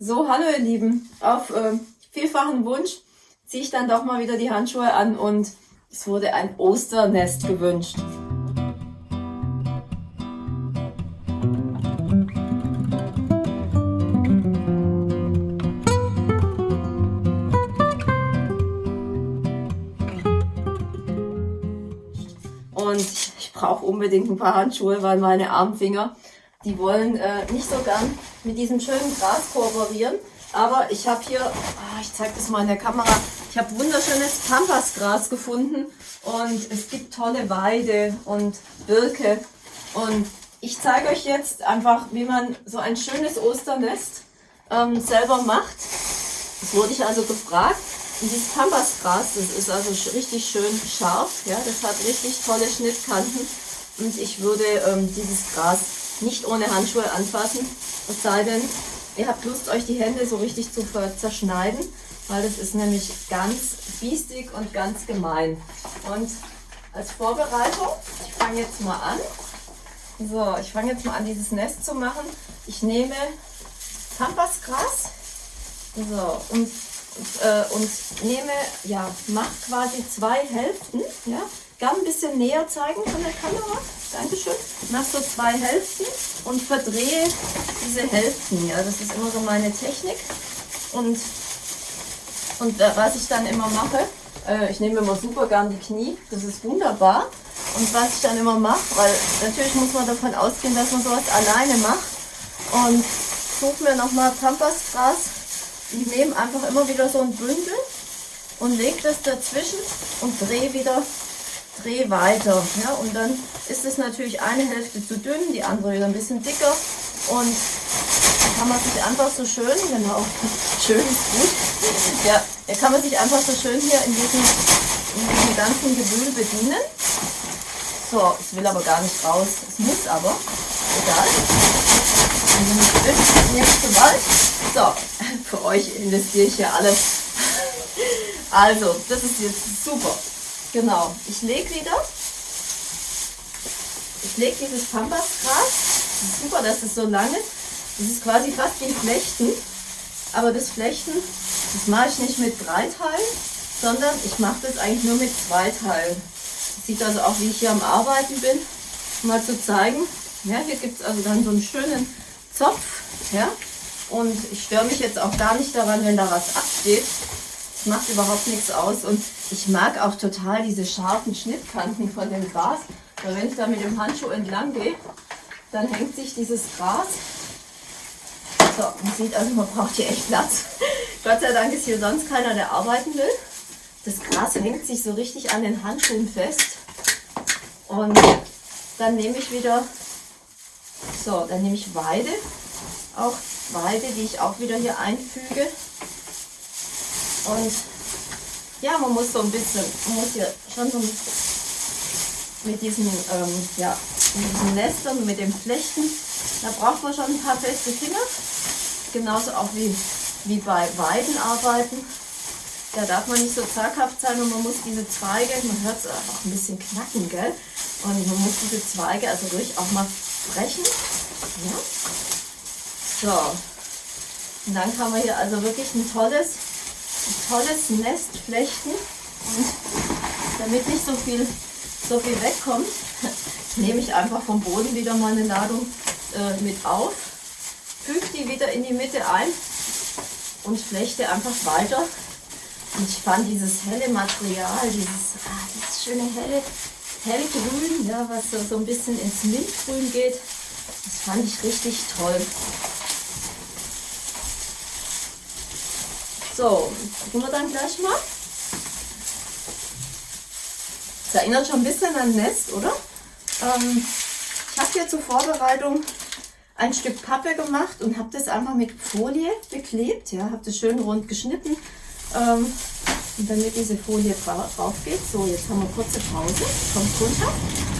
So, hallo ihr Lieben. Auf äh, vielfachen Wunsch ziehe ich dann doch mal wieder die Handschuhe an und es wurde ein Osternest gewünscht. Und ich brauche unbedingt ein paar Handschuhe, weil meine Armfinger die wollen äh, nicht so gern mit diesem schönen Gras kooperieren. Aber ich habe hier, oh, ich zeige das mal in der Kamera, ich habe wunderschönes Pampasgras gefunden und es gibt tolle Weide und Birke. Und ich zeige euch jetzt einfach, wie man so ein schönes Osternest ähm, selber macht. Das wurde ich also gefragt. Und dieses Pampasgras, das ist also richtig schön scharf. Ja, das hat richtig tolle Schnittkanten. Und ich würde ähm, dieses Gras nicht ohne Handschuhe anfassen. Es sei denn, ihr habt Lust, euch die Hände so richtig zu zerschneiden, weil das ist nämlich ganz biestig und ganz gemein. Und als Vorbereitung, ich fange jetzt mal an. So, ich fange jetzt mal an, dieses Nest zu machen. Ich nehme Pampasgras so, und, äh, und nehme, ja, mache quasi zwei Hälften, ja, Gern ein bisschen näher zeigen von der Kamera. Dankeschön. Mach so zwei Hälften und verdrehe diese Hälften. Ja, das ist immer so meine Technik. Und, und äh, was ich dann immer mache, äh, ich nehme immer super gern die Knie. Das ist wunderbar. Und was ich dann immer mache, weil natürlich muss man davon ausgehen, dass man sowas alleine macht. Und suche mir nochmal Pampasgras. Ich nehme einfach immer wieder so ein Bündel und lege das dazwischen und drehe wieder dreh weiter. Ja, und dann ist es natürlich eine Hälfte zu dünn, die andere wieder ein bisschen dicker. Und kann man sich einfach so schön, genau, schön ist gut, ja, kann man sich einfach so schön hier in diesem, in diesem ganzen Gewühl bedienen. So, es will aber gar nicht raus, es muss aber, egal. So, für euch investiere ich ja alles. Also, das ist jetzt super. Genau, ich lege wieder, ich lege dieses Pampasgras, super, dass es so lang ist, das ist quasi fast wie Flechten, aber das Flechten, das mache ich nicht mit drei Teilen, sondern ich mache das eigentlich nur mit zwei Teilen. Das sieht also auch, wie ich hier am Arbeiten bin, mal zu zeigen. Ja, hier gibt es also dann so einen schönen Zopf, ja, und ich störe mich jetzt auch gar nicht daran, wenn da was absteht. Macht überhaupt nichts aus und ich mag auch total diese scharfen Schnittkanten von dem Gras, weil wenn ich da mit dem Handschuh entlang gehe, dann hängt sich dieses Gras. So, man sieht also, man braucht hier echt Platz. Gott sei Dank ist hier sonst keiner, der arbeiten will. Das Gras hängt sich so richtig an den Handschuhen fest. Und dann nehme ich wieder, so, dann nehme ich Weide, auch Weide, die ich auch wieder hier einfüge. Und ja, man muss so ein bisschen, man muss hier schon so mit diesen, ähm, ja, mit diesen Nestern, mit dem Flechten, da braucht man schon ein paar feste Finger. Genauso auch wie, wie bei Weidenarbeiten. Da darf man nicht so zaghaft sein und man muss diese Zweige, man hört es auch ein bisschen knacken, gell? Und man muss diese Zweige also ruhig auch mal brechen. Ja. So. Und dann kann man hier also wirklich ein tolles tolles Nest flechten. Und damit nicht so viel, so viel wegkommt, nehme ich einfach vom Boden wieder mal eine Ladung äh, mit auf, füge die wieder in die Mitte ein und flechte einfach weiter. Und ich fand dieses helle Material, dieses, ah, dieses schöne helle, hellgrün, ja, was so, so ein bisschen ins Mintgrün geht, das fand ich richtig toll. So, gucken wir dann gleich mal. Das erinnert schon ein bisschen an Nest, oder? Ähm, ich habe hier zur Vorbereitung ein Stück Pappe gemacht und habe das einfach mit Folie beklebt. Ja, habe das schön rund geschnitten. Ähm, und damit diese Folie drauf geht. So, jetzt haben wir kurze Pause. Kommt runter.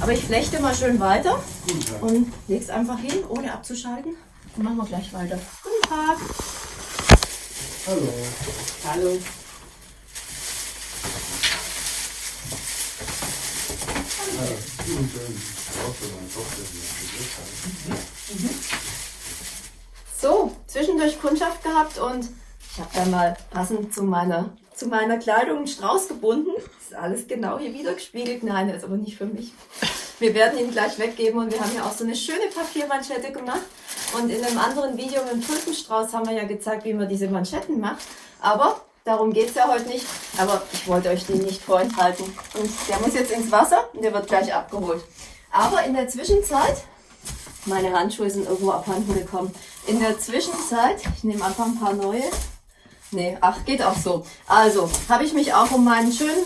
Aber ich flechte mal schön weiter und lege es einfach hin, ohne abzuschalten. Und machen wir gleich weiter. Guten Tag. Hallo. Hallo. So, zwischendurch Kundschaft gehabt und ich habe dann mal passend zu meiner, zu meiner Kleidung einen Strauß gebunden. Das ist alles genau hier wieder gespiegelt. Nein, der ist aber nicht für mich. Wir werden ihn gleich weggeben und wir haben ja auch so eine schöne Papiermanschette gemacht. Und in einem anderen Video mit dem Tulpenstrauß haben wir ja gezeigt, wie man diese Manschetten macht. Aber darum geht es ja heute nicht. Aber ich wollte euch den nicht vorenthalten. Und der muss jetzt ins Wasser und der wird gleich abgeholt. Aber in der Zwischenzeit, meine Handschuhe sind irgendwo abhanden gekommen. In der Zwischenzeit, ich nehme einfach ein paar neue. Nee, ach, geht auch so. Also, habe ich mich auch um meinen schönen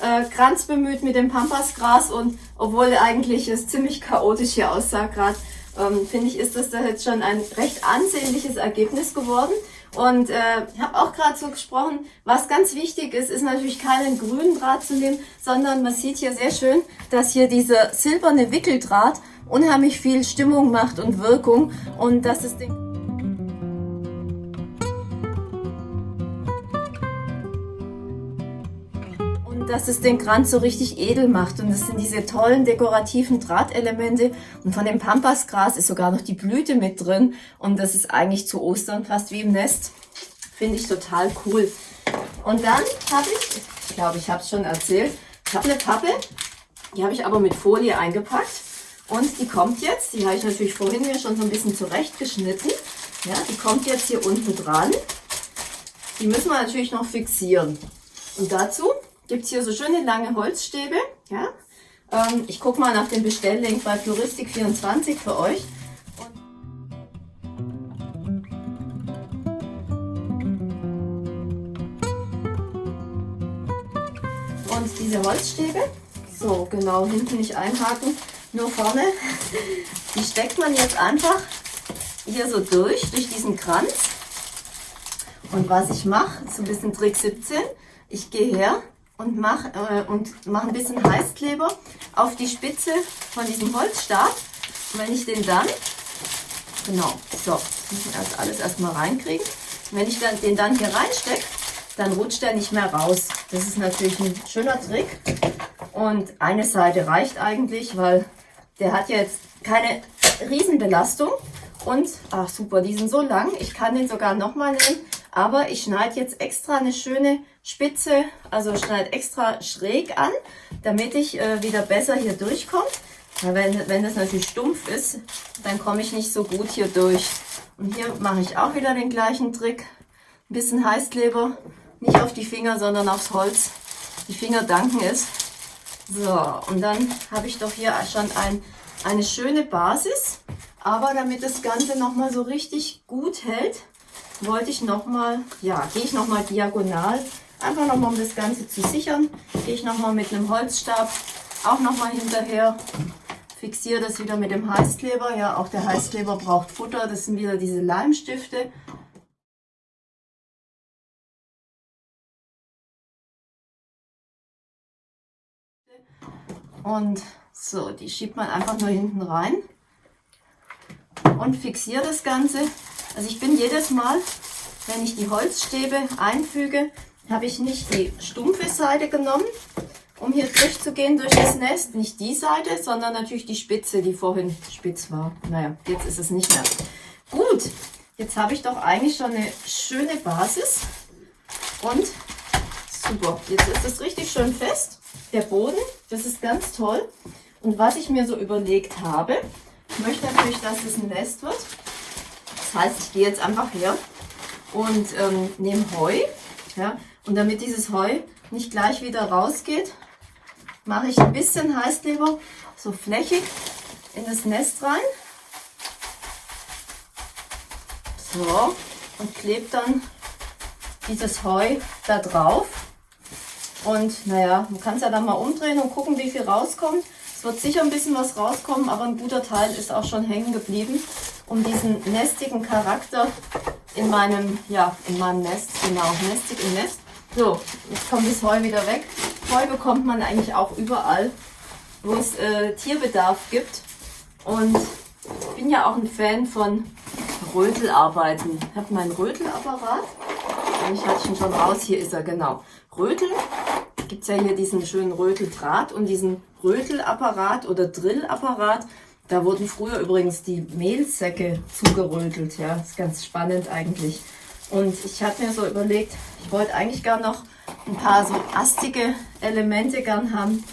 äh, Kranz bemüht mit dem Pampasgras und obwohl eigentlich es ziemlich chaotisch hier aussah gerade, ähm, finde ich, ist das da jetzt schon ein recht ansehnliches Ergebnis geworden. Und äh, habe auch gerade so gesprochen, was ganz wichtig ist, ist natürlich keinen grünen Draht zu nehmen, sondern man sieht hier sehr schön, dass hier dieser silberne Wickeldraht unheimlich viel Stimmung macht und Wirkung und dass es den dass es den Kranz so richtig edel macht. Und das sind diese tollen dekorativen Drahtelemente. Und von dem Pampasgras ist sogar noch die Blüte mit drin. Und das ist eigentlich zu Ostern fast wie im Nest. Finde ich total cool. Und dann habe ich, ich glaube, ich habe es schon erzählt, ich habe eine Pappe, die habe ich aber mit Folie eingepackt. Und die kommt jetzt, die habe ich natürlich vorhin mir schon so ein bisschen zurechtgeschnitten. Ja, die kommt jetzt hier unten dran. Die müssen wir natürlich noch fixieren. Und dazu gibt es hier so schöne lange Holzstäbe. Ja? Ähm, ich gucke mal nach dem Bestelllink bei Floristik24 für euch. Und diese Holzstäbe, so genau hinten nicht einhaken, nur vorne, die steckt man jetzt einfach hier so durch, durch diesen Kranz. Und was ich mache, so ein bisschen Trick 17, ich gehe her und mache äh, und mach ein bisschen Heißkleber auf die Spitze von diesem Holzstab. Und wenn ich den dann, genau, so, müssen erst alles erstmal reinkriegen. Und wenn ich dann, den dann hier reinstecke, dann rutscht er nicht mehr raus. Das ist natürlich ein schöner Trick. Und eine Seite reicht eigentlich, weil der hat jetzt keine Riesenbelastung. Und, ach super, die sind so lang. Ich kann den sogar nochmal nehmen. Aber ich schneide jetzt extra eine schöne Spitze, also schneide extra schräg an, damit ich äh, wieder besser hier durchkomme. Weil wenn, wenn das natürlich stumpf ist, dann komme ich nicht so gut hier durch. Und hier mache ich auch wieder den gleichen Trick. Ein bisschen Heißkleber, nicht auf die Finger, sondern aufs Holz. Die Finger danken es. So, und dann habe ich doch hier schon ein, eine schöne Basis. Aber damit das Ganze nochmal so richtig gut hält, wollte ich nochmal, ja, gehe ich nochmal diagonal, einfach nochmal um das Ganze zu sichern, gehe ich nochmal mit einem Holzstab auch nochmal hinterher, fixiere das wieder mit dem Heißkleber, ja, auch der Heißkleber braucht Futter, das sind wieder diese Leimstifte. Und so, die schiebt man einfach nur hinten rein und fixiere das Ganze also ich bin jedes Mal, wenn ich die Holzstäbe einfüge, habe ich nicht die stumpfe Seite genommen, um hier durchzugehen durch das Nest. Nicht die Seite, sondern natürlich die Spitze, die vorhin spitz war. Naja, jetzt ist es nicht mehr. Gut, jetzt habe ich doch eigentlich schon eine schöne Basis. Und super, jetzt ist es richtig schön fest. Der Boden, das ist ganz toll. Und was ich mir so überlegt habe, ich möchte natürlich, dass es ein Nest wird. Das heißt, ich gehe jetzt einfach her und ähm, nehme Heu. Ja, und damit dieses Heu nicht gleich wieder rausgeht, mache ich ein bisschen Heißkleber so flächig in das Nest rein. So, und klebe dann dieses Heu da drauf. Und naja, man kann es ja dann mal umdrehen und gucken, wie viel rauskommt. Es wird sicher ein bisschen was rauskommen, aber ein guter Teil ist auch schon hängen geblieben um diesen nestigen Charakter in meinem, ja, in meinem Nest, genau, nestig im Nest. So, jetzt kommt das Heu wieder weg. Heu bekommt man eigentlich auch überall, wo es äh, Tierbedarf gibt. Und ich bin ja auch ein Fan von Rötelarbeiten. Ich habe meinen Rötelapparat. Ich hatte ihn schon raus. Hier ist er, genau. Rötel. Gibt es ja hier diesen schönen Röteldraht und diesen Rötelapparat oder Drillapparat Da wurden früher übrigens die Mehlsäcke zugerötelt. Ja, das ist ganz spannend eigentlich. Und ich habe mir so überlegt, ich wollte eigentlich gar noch ein paar so astige Elemente gern haben.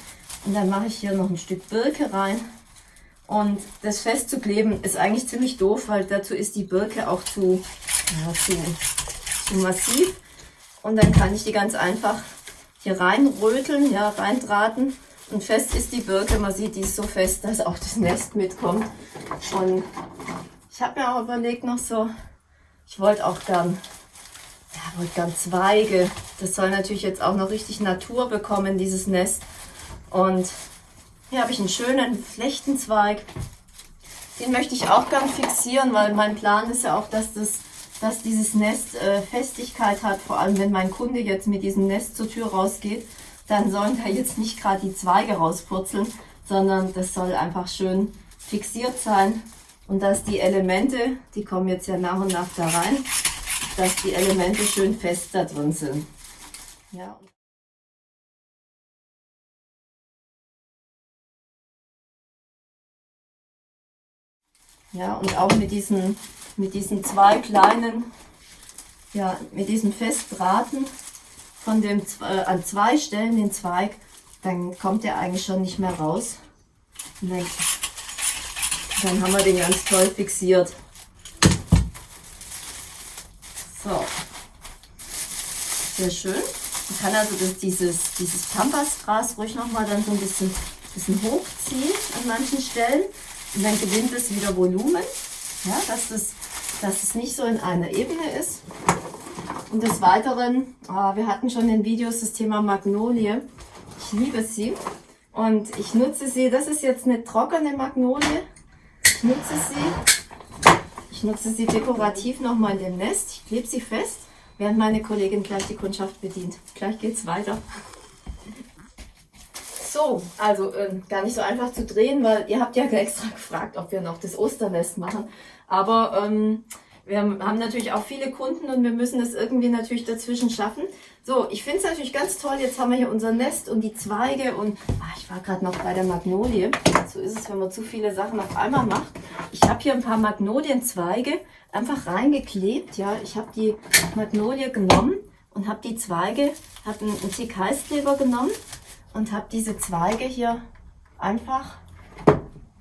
Und dann mache ich hier noch ein Stück Birke rein. Und das festzukleben ist eigentlich ziemlich doof, weil dazu ist die Birke auch zu, ja, zu, zu massiv. Und dann kann ich die ganz einfach hier reinröteln, ja, reindrahten. Und fest ist die Birke. Man sieht, die ist so fest, dass auch das Nest mitkommt. Und ich habe mir auch überlegt noch so, ich wollte auch gern, ja, wollte gern Zweige. Das soll natürlich jetzt auch noch richtig Natur bekommen, dieses Nest. Und hier habe ich einen schönen Flechtenzweig. Den möchte ich auch gern fixieren, weil mein Plan ist ja auch, dass, das, dass dieses Nest äh, Festigkeit hat. Vor allem, wenn mein Kunde jetzt mit diesem Nest zur Tür rausgeht, dann sollen da jetzt nicht gerade die Zweige rauspurzeln, sondern das soll einfach schön fixiert sein. Und dass die Elemente, die kommen jetzt ja nach und nach da rein, dass die Elemente schön fest da drin sind. Ja. Ja, und auch mit diesen, mit diesen zwei kleinen, ja, mit diesen Festdrahten von dem, äh, an zwei Stellen den Zweig, dann kommt der eigentlich schon nicht mehr raus. Dann, dann haben wir den ganz toll fixiert. So. Sehr schön. Man kann also das, dieses, dieses Pampasgras ruhig nochmal dann so ein bisschen, bisschen hochziehen an manchen Stellen. Und dann gewinnt es wieder Volumen, ja, dass, das, dass es nicht so in einer Ebene ist. Und des Weiteren, oh, wir hatten schon in Videos das Thema Magnolie. Ich liebe sie. Und ich nutze sie, das ist jetzt eine trockene Magnolie. Ich nutze sie, ich nutze sie dekorativ nochmal in dem Nest. Ich klebe sie fest, während meine Kollegin gleich die Kundschaft bedient. Gleich geht's weiter. So, also äh, gar nicht so einfach zu drehen, weil ihr habt ja extra gefragt, ob wir noch das Osternest machen. Aber ähm, wir haben natürlich auch viele Kunden und wir müssen das irgendwie natürlich dazwischen schaffen. So, ich finde es natürlich ganz toll. Jetzt haben wir hier unser Nest und die Zweige und ach, ich war gerade noch bei der Magnolie. So ist es, wenn man zu viele Sachen auf einmal macht. Ich habe hier ein paar Magnolienzweige einfach reingeklebt. Ja, ich habe die Magnolie genommen und habe die Zweige, habe einen, einen Tick Heißkleber genommen und habe diese Zweige hier einfach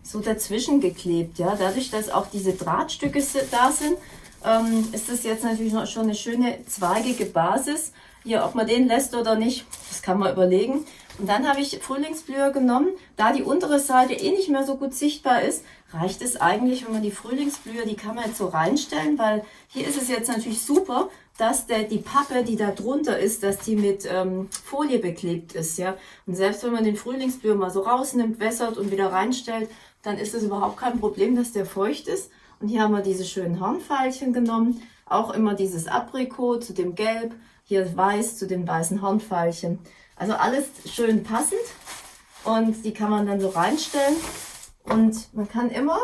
so dazwischen geklebt. Ja, dadurch, dass auch diese Drahtstücke da sind, ähm, ist das jetzt natürlich noch schon eine schöne zweigige Basis. Hier, ob man den lässt oder nicht, das kann man überlegen. Und dann habe ich Frühlingsblüher genommen. Da die untere Seite eh nicht mehr so gut sichtbar ist, reicht es eigentlich, wenn man die Frühlingsblüher, die kann man jetzt so reinstellen, weil hier ist es jetzt natürlich super, dass der, die Pappe, die da drunter ist, dass die mit ähm, Folie beklebt ist. ja. Und selbst wenn man den Frühlingsblüher mal so rausnimmt, wässert und wieder reinstellt, dann ist es überhaupt kein Problem, dass der feucht ist. Und hier haben wir diese schönen Hornpfeilchen genommen. Auch immer dieses Aprikot zu dem Gelb, hier weiß zu den weißen Hornpfeilchen. Also alles schön passend und die kann man dann so reinstellen. Und man kann immer,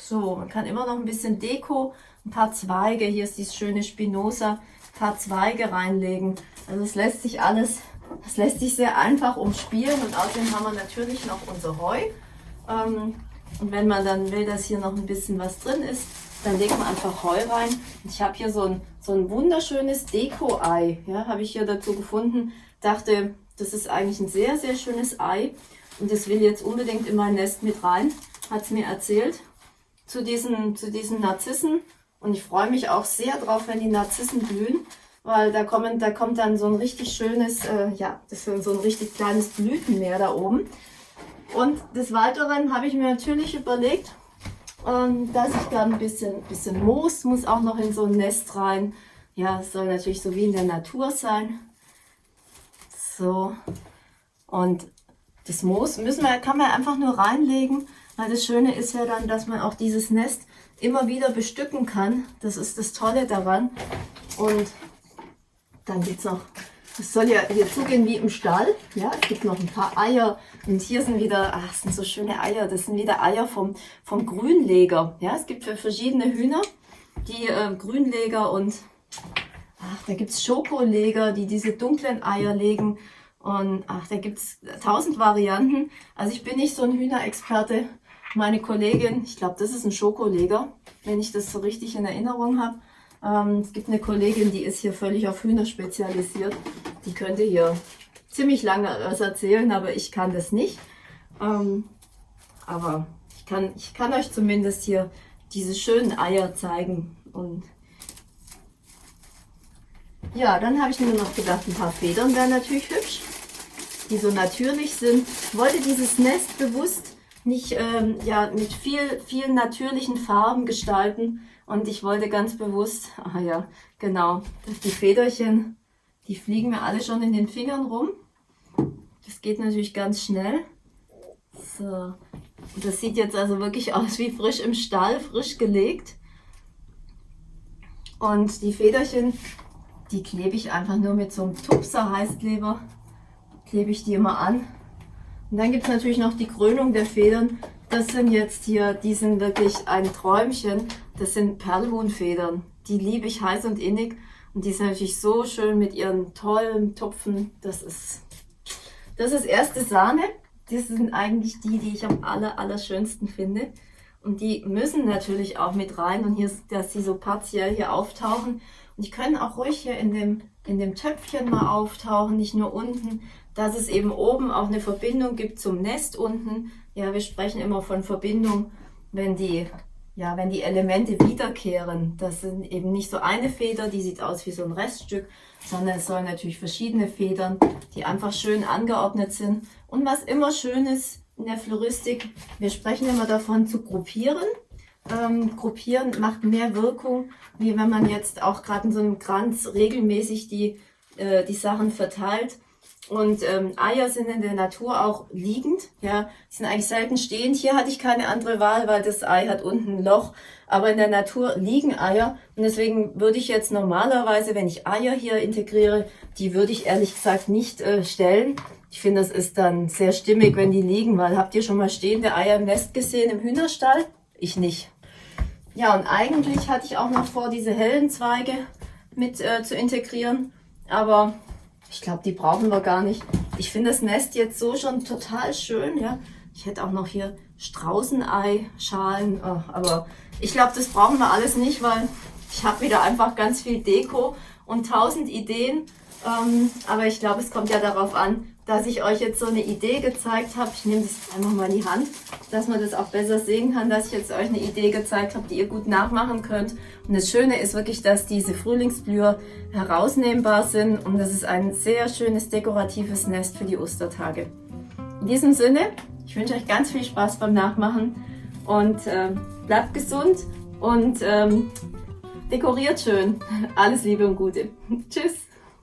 so, man kann immer noch ein bisschen Deko ein paar Zweige, hier ist dieses schöne Spinosa, ein paar Zweige reinlegen. Also es lässt sich alles, das lässt sich sehr einfach umspielen und außerdem haben wir natürlich noch unser Heu. Ähm, und wenn man dann will, dass hier noch ein bisschen was drin ist, dann legt man einfach Heu rein. Ich habe hier so ein, so ein wunderschönes Deko-Ei, ja, habe ich hier dazu gefunden. Dachte, das ist eigentlich ein sehr, sehr schönes Ei und das will jetzt unbedingt in mein Nest mit rein, hat es mir erzählt, zu diesen, zu diesen Narzissen. Und ich freue mich auch sehr drauf, wenn die Narzissen blühen, weil da, kommen, da kommt dann so ein richtig schönes, äh, ja, das ist so ein richtig kleines Blütenmeer da oben. Und des Weiteren habe ich mir natürlich überlegt, ähm, dass ich dann ein bisschen, bisschen Moos muss auch noch in so ein Nest rein. Ja, es soll natürlich so wie in der Natur sein. So. Und das Moos müssen wir, kann man einfach nur reinlegen, weil das Schöne ist ja dann, dass man auch dieses Nest immer wieder bestücken kann. Das ist das Tolle daran. Und dann geht es noch, es soll ja hier zugehen wie im Stall. Ja, es gibt noch ein paar Eier. Und hier sind wieder, ach, sind so schöne Eier. Das sind wieder Eier vom, vom Grünleger. Ja, es gibt für verschiedene Hühner die äh, Grünleger und ach, da gibt es Schokoleger, die diese dunklen Eier legen. Und ach, da gibt es tausend Varianten. Also ich bin nicht so ein Hühnerexperte, meine Kollegin, ich glaube, das ist ein Schokoleger, wenn ich das so richtig in Erinnerung habe. Ähm, es gibt eine Kollegin, die ist hier völlig auf Hühner spezialisiert. Die könnte hier ziemlich lange was erzählen, aber ich kann das nicht. Ähm, aber ich kann, ich kann euch zumindest hier diese schönen Eier zeigen. Und ja, dann habe ich mir noch gedacht, ein paar Federn wären natürlich hübsch, die so natürlich sind. Ich wollte dieses Nest bewusst nicht ähm, ja, mit viel, vielen natürlichen Farben gestalten. Und ich wollte ganz bewusst, ah ja, genau, dass die Federchen, die fliegen mir alle schon in den Fingern rum. Das geht natürlich ganz schnell. So, das sieht jetzt also wirklich aus wie frisch im Stall, frisch gelegt. Und die Federchen, die klebe ich einfach nur mit so einem Tupser Heißkleber, klebe ich die immer an. Und dann gibt es natürlich noch die Krönung der Federn. Das sind jetzt hier, die sind wirklich ein Träumchen. Das sind Perlhuhnfedern. Die liebe ich heiß und innig. Und die sind natürlich so schön mit ihren tollen Tupfen. Das ist, das ist erste Sahne. Das sind eigentlich die, die ich am aller, allerschönsten finde. Und die müssen natürlich auch mit rein. Und hier, dass sie so partiell hier auftauchen. Und die können auch ruhig hier in dem, in dem Töpfchen mal auftauchen, nicht nur unten dass es eben oben auch eine Verbindung gibt zum Nest unten. Ja, wir sprechen immer von Verbindung, wenn die, ja, wenn die Elemente wiederkehren. Das sind eben nicht so eine Feder, die sieht aus wie so ein Reststück, sondern es sollen natürlich verschiedene Federn, die einfach schön angeordnet sind. Und was immer schön ist in der Floristik, wir sprechen immer davon zu gruppieren. Ähm, gruppieren macht mehr Wirkung, wie wenn man jetzt auch gerade in so einem Kranz regelmäßig die, äh, die Sachen verteilt. Und ähm, Eier sind in der Natur auch liegend, ja, sind eigentlich selten stehend. Hier hatte ich keine andere Wahl, weil das Ei hat unten ein Loch. Aber in der Natur liegen Eier und deswegen würde ich jetzt normalerweise, wenn ich Eier hier integriere, die würde ich ehrlich gesagt nicht äh, stellen. Ich finde, das ist dann sehr stimmig, wenn die liegen, weil habt ihr schon mal stehende Eier im Nest gesehen im Hühnerstall? Ich nicht. Ja, und eigentlich hatte ich auch noch vor, diese hellen Zweige mit äh, zu integrieren, aber ich glaube, die brauchen wir gar nicht. Ich finde das Nest jetzt so schon total schön, ja. Ich hätte auch noch hier Straußenei-Schalen, oh, aber ich glaube, das brauchen wir alles nicht, weil ich habe wieder einfach ganz viel Deko und tausend Ideen. Ähm, aber ich glaube, es kommt ja darauf an, dass ich euch jetzt so eine Idee gezeigt habe. Ich nehme das einfach mal in die Hand, dass man das auch besser sehen kann, dass ich jetzt euch eine Idee gezeigt habe, die ihr gut nachmachen könnt. Und das Schöne ist wirklich, dass diese Frühlingsblüher herausnehmbar sind und das ist ein sehr schönes dekoratives Nest für die Ostertage. In diesem Sinne, ich wünsche euch ganz viel Spaß beim Nachmachen und äh, bleibt gesund und ähm, dekoriert schön. Alles Liebe und Gute. Tschüss.